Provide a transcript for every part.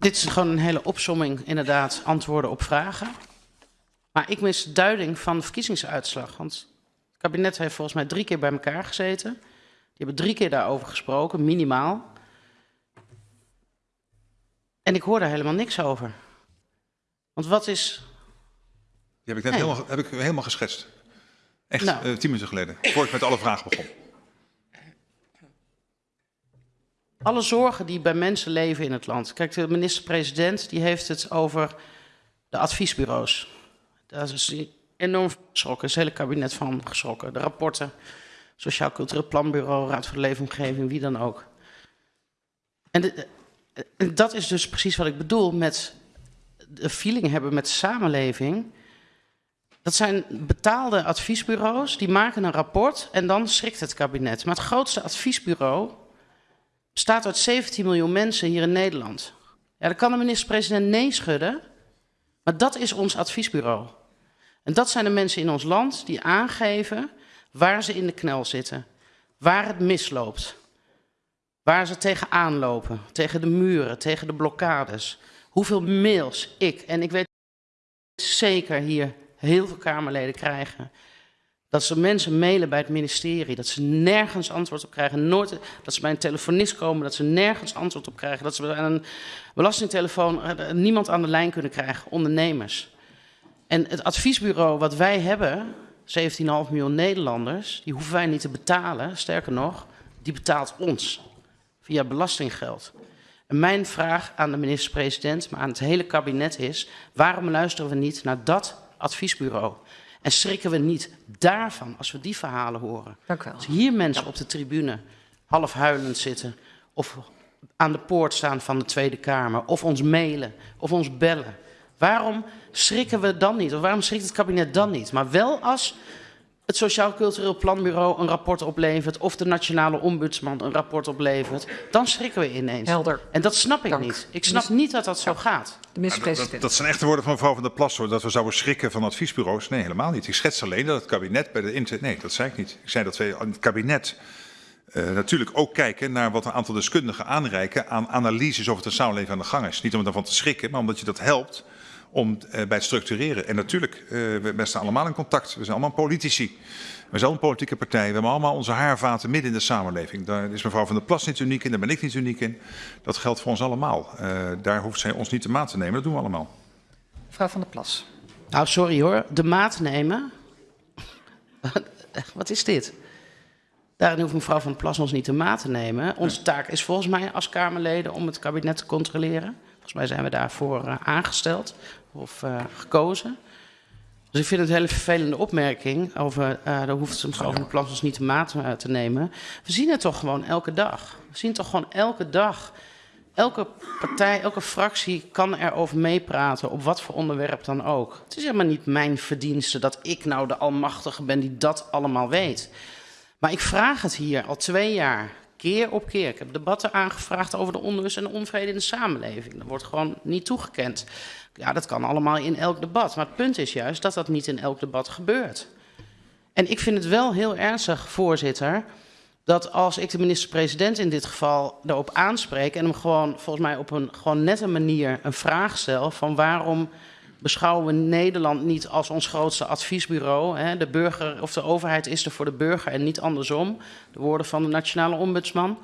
Dit is gewoon een hele opsomming, inderdaad, antwoorden op vragen. Maar ik mis duiding van de verkiezingsuitslag. Want het kabinet heeft volgens mij drie keer bij elkaar gezeten. Die hebben drie keer daarover gesproken, minimaal. En ik hoor daar helemaal niks over. Want wat is. Die heb ik net Nee. helemaal, heb ik helemaal geschetst. Echt, Nou. eh, tien minuten geleden. Voor ik met alle vragen begon. Alle zorgen die bij mensen leven in het land. Kijk, de minister-president die heeft het over de adviesbureaus. Daar is enorm geschrokken. is het hele kabinet van geschrokken. De rapporten, Sociaal Cultureel Planbureau, Raad voor de Leefomgeving, wie dan ook. En de- en dat is dus precies wat ik bedoel met de feeling hebben met de samenleving. Dat zijn betaalde adviesbureaus, die maken een rapport en dan schrikt het kabinet. Maar het grootste adviesbureau bestaat uit 17 miljoen mensen hier in Nederland. Ja, dan kan de minister-president nee schudden, maar dat is ons adviesbureau. En dat zijn de mensen in ons land die aangeven waar ze in de knel zitten, waar het misloopt, waar ze tegenaan lopen, tegen de muren, tegen de blokkades. Hoeveel mails ik, en ik weet zeker hier heel veel Kamerleden krijgen, dat ze mensen mailen bij het ministerie, dat ze nergens antwoord op krijgen. Nooit, dat ze bij een telefonist komen, dat ze nergens antwoord op krijgen. Dat ze bij een belastingtelefoon eh, niemand aan de lijn kunnen krijgen, ondernemers. En het adviesbureau wat wij hebben, 17,5 miljoen Nederlanders, die hoeven wij niet te betalen. Sterker nog, die betaalt ons via belastinggeld. En mijn vraag aan de minister-president, maar aan het hele kabinet is: waarom luisteren we niet naar dat adviesbureau? En schrikken we niet daarvan als we die verhalen horen? Dank u wel. Als hier mensen op de tribune half huilend zitten, of aan de poort staan van de Tweede Kamer, of ons mailen, of ons bellen. Waarom schrikken we dan niet? Of waarom schrikt het kabinet dan niet? Maar wel als het Sociaal Cultureel Planbureau een rapport oplevert, of de Nationale Ombudsman een rapport oplevert, dan schrikken we ineens. Helder. En dat snap ik Dank. niet. Ik snap niet dat dat zo gaat. De Dat, minister-president. dat zijn echte woorden van mevrouw van der Plas, hoor. Dat we zouden schrikken van adviesbureaus. Nee, helemaal niet. Ik schets alleen dat het kabinet bij de inter... Nee, dat zei ik niet. Ik zei dat we in het kabinet eh, natuurlijk ook kijken naar wat een aantal deskundigen aanreiken aan analyses over het samenleving aan de gang is. Niet om ervan te schrikken, maar omdat je dat helpt om eh, bij het structureren. En natuurlijk, eh, we, we staan allemaal in contact. We zijn allemaal politici. We zijn een politieke partij. We hebben allemaal onze haarvaten midden in de samenleving. Daar is mevrouw van der Plas niet uniek in, daar ben ik niet uniek in. Dat geldt voor ons allemaal. Eh, daar hoeft zij ons niet te maat te nemen. Dat doen we allemaal. Mevrouw van der Plas. Nou, sorry hoor. De maat nemen. Wat is dit? Daarin hoeft mevrouw van der Plas ons niet de maat te nemen. Onze taak is volgens mij als Kamerleden om het kabinet te controleren. Volgens mij zijn we daarvoor eh, aangesteld of eh, gekozen. Dus ik vind het een hele vervelende opmerking over, eh daar hoeft mevrouw van der Plas ons niet de maat eh, te nemen. We zien het toch gewoon elke dag. We zien toch gewoon elke dag. Elke partij, elke fractie kan erover meepraten, op wat voor onderwerp dan ook. Het is helemaal niet mijn verdienste dat ik nou de almachtige ben die dat allemaal weet. Maar ik vraag het hier al twee jaar, keer op keer. Ik heb debatten aangevraagd over de onrust en de onvrede in de samenleving. Dat wordt gewoon niet toegekend. Ja, dat kan allemaal in elk debat. Maar het punt is juist dat dat niet in elk debat gebeurt. En ik vind het wel heel ernstig, voorzitter, dat als ik de minister-president in dit geval daarop aanspreek en hem gewoon volgens mij op een gewoon nette manier een vraag stel van waarom beschouwen we Nederland niet als ons grootste adviesbureau. De burger of de overheid is er voor de burger en niet andersom. De woorden van de nationale ombudsman.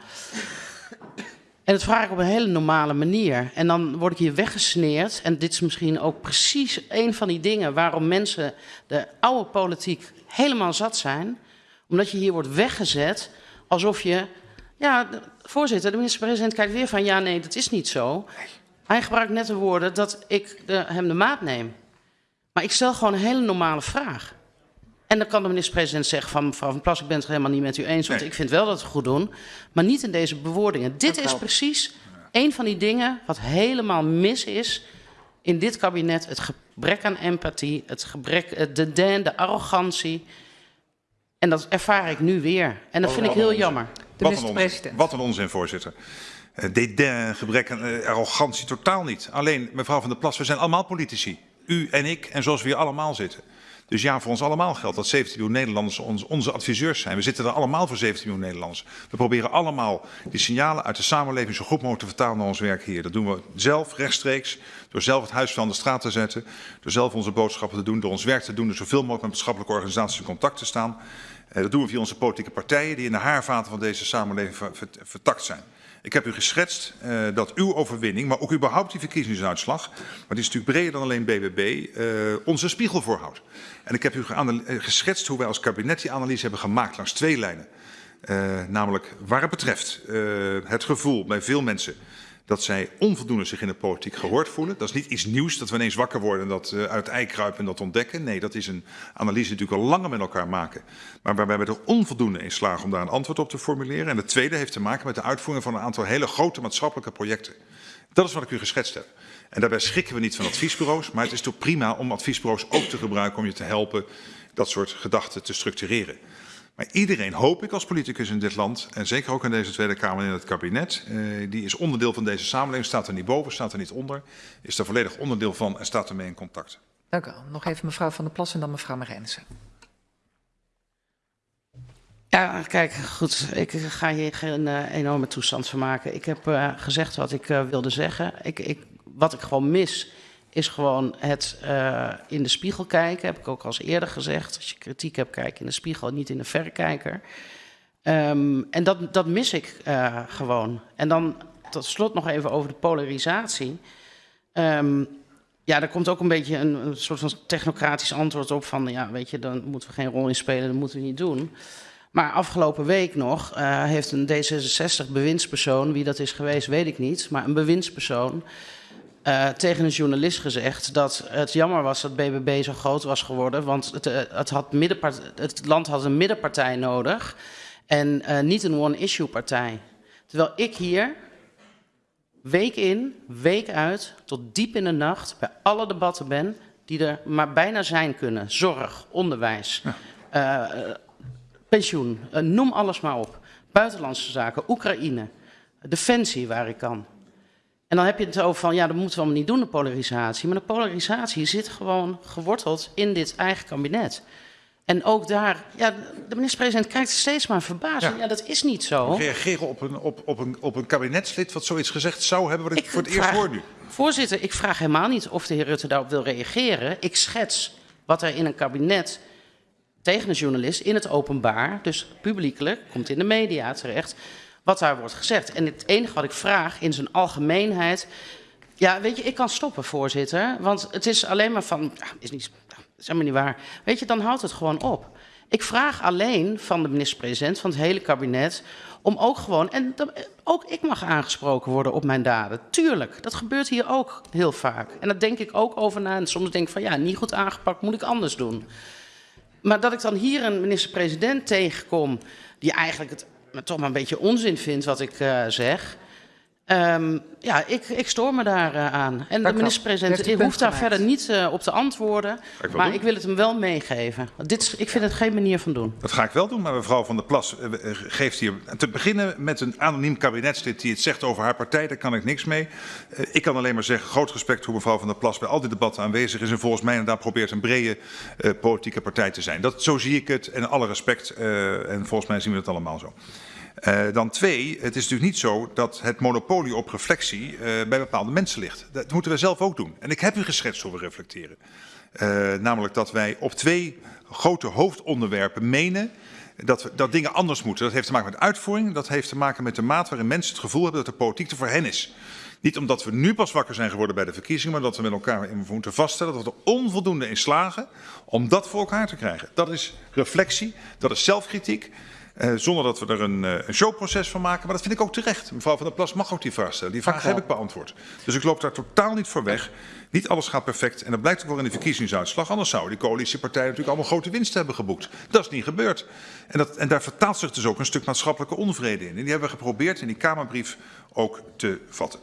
En dat vraag ik op een hele normale manier. En dan word ik hier weggesneerd. En dit is misschien ook precies een van die dingen waarom mensen de oude politiek helemaal zat zijn. Omdat je hier wordt weggezet alsof je. Ja, voorzitter, de minister-president kijkt weer van ja, nee, dat is niet zo. Hij gebruikt net de woorden dat ik de, hem de maat neem. Maar ik stel gewoon een hele normale vraag. En dan kan de minister-president zeggen van mevrouw Van Plas, ik ben het helemaal niet met u eens, want Nee. ik vind wel dat we het goed doen. Maar niet in deze bewoordingen. Dit is wel. precies een van die dingen wat helemaal mis is in dit kabinet. Het gebrek aan empathie, het gebrek, eh, de den, de arrogantie. En dat ervaar ik nu weer. En dat vind ik heel jammer. De minister-president. Wat een onzin, voorzitter. Eh, Dédain, gebrek aan eh, arrogantie, totaal niet. Alleen, mevrouw van der Plas, we zijn allemaal politici. U en ik en zoals we hier allemaal zitten. Dus ja, voor ons allemaal geldt dat 17 miljoen Nederlanders onze adviseurs zijn. We zitten er allemaal voor 17 miljoen Nederlanders. We proberen allemaal die signalen uit de samenleving zo goed mogelijk te vertalen naar ons werk hier. Dat doen we zelf rechtstreeks, door zelf het huis van de straat te zetten, door zelf onze boodschappen te doen, door ons werk te doen, door zoveel mogelijk met maatschappelijke organisaties in contact te staan. Eh, dat doen we via onze politieke partijen die in de haarvaten van deze samenleving vertakt zijn. Ik heb u geschetst uh, dat uw overwinning, maar ook überhaupt die verkiezingsuitslag, maar die is natuurlijk breder dan alleen BBB, eh, onze spiegel voorhoudt. En ik heb u eh, geschetst hoe wij als kabinet die analyse hebben gemaakt langs twee lijnen. Namelijk waar het betreft het gevoel bij veel mensen dat zij onvoldoende zich in de politiek gehoord voelen. Dat is niet iets nieuws dat we ineens wakker worden en dat uh, uit het ei kruipen en dat ontdekken. Nee, dat is een analyse die natuurlijk al langer met elkaar maken. Maar waarbij we er onvoldoende in slagen om daar een antwoord op te formuleren. En de tweede heeft te maken met de uitvoering van een aantal hele grote maatschappelijke projecten. Dat is wat ik u geschetst heb. En daarbij schrikken we niet van adviesbureaus, maar het is toch prima om adviesbureaus ook te gebruiken om je te helpen dat soort gedachten te structureren. Maar iedereen, hoop ik als politicus in dit land, en zeker ook in deze Tweede Kamer en in het kabinet, eh, die is onderdeel van deze samenleving, staat er niet boven, staat er niet onder, is er volledig onderdeel van en staat ermee in contact. Dank u wel. Nog even mevrouw Van der Plas en dan mevrouw Marijnissen. Ja, kijk, goed. Ik ga hier geen uh, enorme toestand van maken. Ik heb uh, gezegd wat ik uh, wilde zeggen. Ik, ik, wat ik gewoon mis, is gewoon het uh, in de spiegel kijken. Heb ik ook al eens eerder gezegd. Als je kritiek hebt, kijk in de spiegel, niet in de verrekijker. Um, en dat, dat mis ik uh, gewoon. En dan tot slot nog even over de polarisatie. Um, ja, daar komt ook een beetje een, een, soort van technocratisch antwoord op van... ja, weet je, dan moeten we geen rol in spelen, dat moeten we niet doen. Maar afgelopen week nog uh, heeft een D66-bewindspersoon... wie dat is geweest, weet ik niet, maar een bewindspersoon... Uh, tegen een journalist gezegd dat het jammer was dat BBB zo groot was geworden, want het, uh, het, had het land had een middenpartij nodig en uh, niet een one-issue partij. Terwijl ik hier week in, week uit, tot diep in de nacht bij alle debatten ben die er maar bijna zijn kunnen. Zorg, onderwijs, ja. pensioen, noem alles maar op. Buitenlandse zaken, Oekraïne, defensie waar ik kan. En dan heb je het over van, ja, dat moeten we allemaal niet doen, de polarisatie. Maar de polarisatie zit gewoon geworteld in dit eigen kabinet. En ook daar, ja, de minister-president kijkt steeds maar verbaasd. Ja. ja. dat is niet zo. Reageren op een, op, op, een, op een kabinetslid wat zoiets gezegd zou hebben, wat ik, ik voor het vraag, eerst hoor nu. Voorzitter, ik vraag helemaal niet of de heer Rutte daarop wil reageren. Ik schets wat er in een kabinet tegen een journalist in het openbaar, dus publiekelijk, komt in de media terecht wat daar wordt gezegd. En het enige wat ik vraag in zijn algemeenheid. Ja, weet je, ik kan stoppen, voorzitter. Want het is alleen maar van. Is niet. is helemaal niet waar. Weet je, dan houdt het gewoon op. Ik vraag alleen van de minister-president, van het hele kabinet. om ook gewoon. En ook ik mag aangesproken worden op mijn daden. Tuurlijk, dat gebeurt hier ook heel vaak. En daar denk ik ook over na. En soms denk ik van ja, niet goed aangepakt, moet ik anders doen. Maar dat ik dan hier een minister-president tegenkom. die eigenlijk het maar toch maar een beetje onzin vindt wat ik uh, zeg. Um, ja, ik, ik stoor me daar uh, aan. En de minister-president hoeft daar verder niet uh, op te antwoorden. Ik maar doen. ik wil het hem wel meegeven. Dit, ik vind het geen manier van doen. Dat ga ik wel doen, maar mevrouw Van der Plas uh, geeft hier... Te beginnen met een anoniem kabinetslid die het zegt over haar partij. Daar kan ik niks mee. ik kan alleen maar zeggen, groot respect hoe mevrouw Van der Plas... bij al die debatten aanwezig is en volgens mij inderdaad probeert een brede politieke partij te zijn. Dat, zo zie ik het en alle respect. en volgens mij zien we het allemaal zo. Uh, dan twee, het is natuurlijk niet zo dat het monopolie op reflectie uh, bij bepaalde mensen ligt. Dat moeten we zelf ook doen. En ik heb u geschetst hoe we reflecteren. Uh, namelijk dat wij op twee grote hoofdonderwerpen menen dat, we, dat dingen anders moeten. Dat heeft te maken met uitvoering, dat heeft te maken met de maat waarin mensen het gevoel hebben dat de politiek er voor hen is. Niet omdat we nu pas wakker zijn geworden bij de verkiezingen, maar dat we met elkaar moeten vaststellen dat we er onvoldoende in slagen om dat voor elkaar te krijgen. Dat is reflectie, dat is zelfkritiek. Uh, zonder dat we er een, uh, een, showproces van maken. Maar dat vind ik ook terecht. Mevrouw Van der Plas mag ook die vraag stellen. Die vraag heb ik beantwoord. Dus ik loop daar totaal niet voor weg. Niet alles gaat perfect. En dat blijkt ook wel in de verkiezingsuitslag. Anders zouden die coalitiepartijen natuurlijk allemaal grote winsten hebben geboekt. Dat is niet gebeurd. En, dat, en daar vertaalt zich dus ook een stuk maatschappelijke onvrede in. En die hebben we geprobeerd in die Kamerbrief ook te vatten.